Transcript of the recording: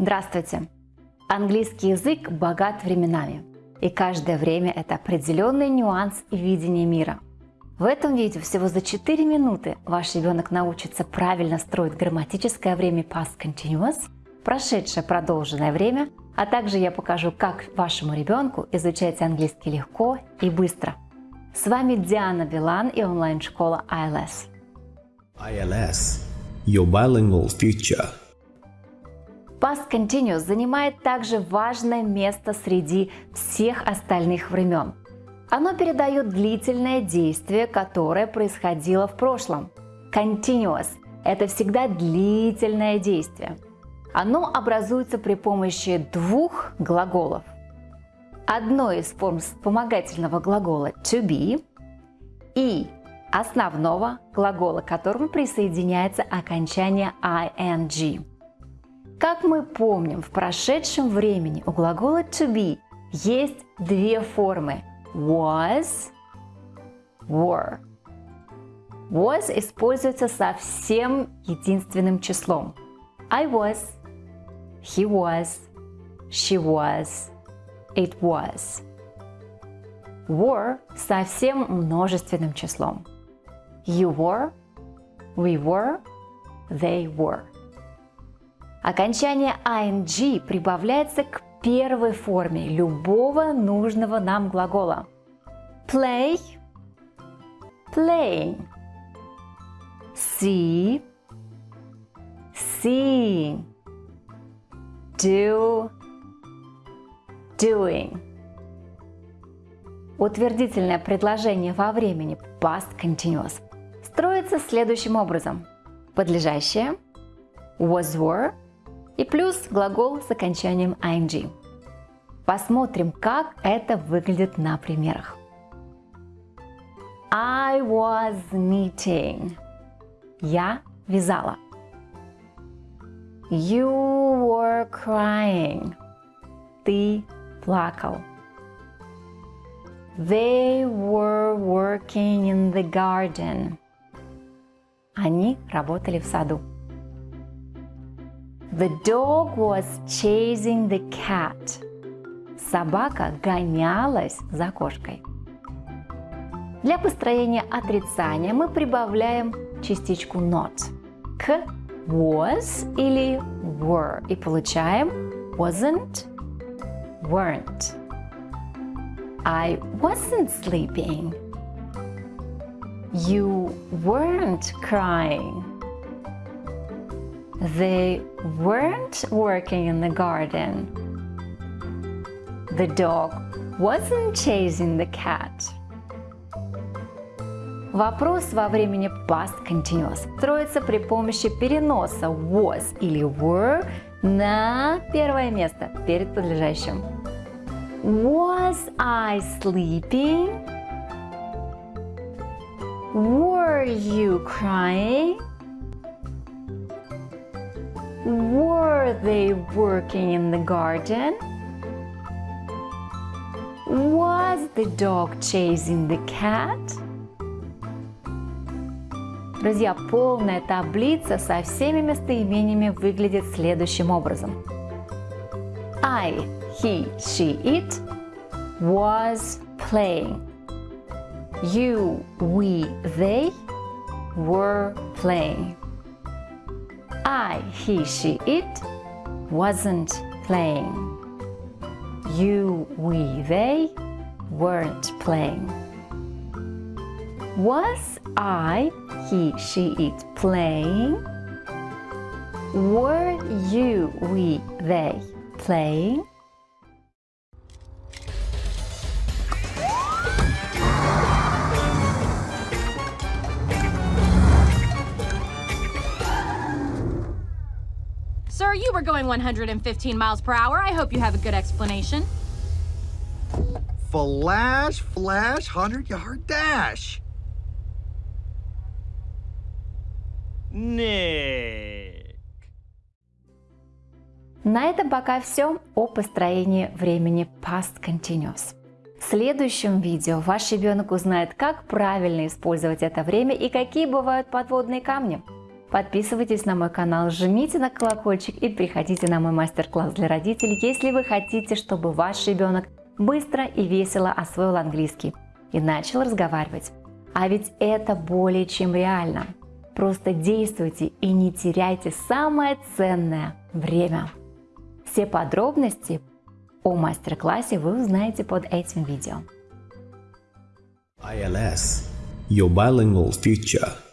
Здравствуйте! Английский язык богат временами, и каждое время это определенный нюанс и видение мира. В этом видео всего за 4 минуты ваш ребенок научится правильно строить грамматическое время past continuous, прошедшее продолженное время, а также я покажу, как вашему ребенку изучать английский легко и быстро. С вами Диана Билан и онлайн-школа ILS. ILS – Your Bilingual Future. Past Continuous занимает также важное место среди всех остальных времен. Оно передает длительное действие, которое происходило в прошлом. Continuous – это всегда длительное действие. Оно образуется при помощи двух глаголов. Одной из форм вспомогательного глагола to be и основного глагола, к которому присоединяется окончание ing. Как мы помним, в прошедшем времени у глагола to be есть две формы was, were. Was используется совсем единственным числом. I was, he was, she was, it was. Were совсем множественным числом. You were, we were, they were. Окончание ing прибавляется к первой форме любого нужного нам глагола. Play, playing. See, seeing. Do, doing. Утвердительное предложение во времени past continuous строится следующим образом. Подлежащее was were и плюс глагол с окончанием ing. Посмотрим, как это выглядит на примерах. I was knitting. Я вязала. You were crying. Ты плакал. They were working in the garden. Они работали в саду. The dog was chasing the cat. Собака гонялась за кошкой. Для построения отрицания мы прибавляем частичку not к was или were и получаем wasn't, weren't. I wasn't sleeping. You weren't crying. They weren't working in the garden. The dog wasn't chasing the cat. Вопрос во времени past continuous строится при помощи переноса was или were на первое место перед подлежащим. Was I sleeping? Were you crying? Were they working in the garden? Was the dog chasing the cat? Друзья, полная таблица со всеми местоимениями выглядит следующим образом. I, he, she, it was playing. You, we, they were playing. I, he, she, it wasn't playing. You, we, they weren't playing. Was I, he, she, it playing? Were you, we, they playing? Sir, you were going 115 miles per hour. I hope you have a good explanation. Flash, flash, 100 yard dash. Nick. На этом пока все о построении времени past continuous. В следующем видео ваш ребенок узнает, как правильно использовать это время и какие бывают подводные камни. Подписывайтесь на мой канал, жмите на колокольчик и приходите на мой мастер-класс для родителей, если вы хотите, чтобы ваш ребенок быстро и весело освоил английский и начал разговаривать. А ведь это более чем реально. Просто действуйте и не теряйте самое ценное – время. Все подробности о мастер-классе вы узнаете под этим видео. ILS Your Bilingual Future